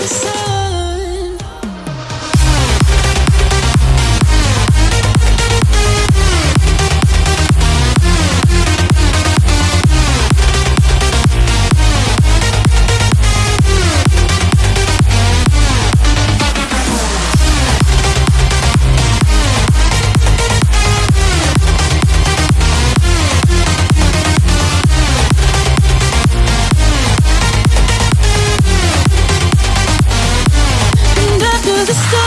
the sun. the stars.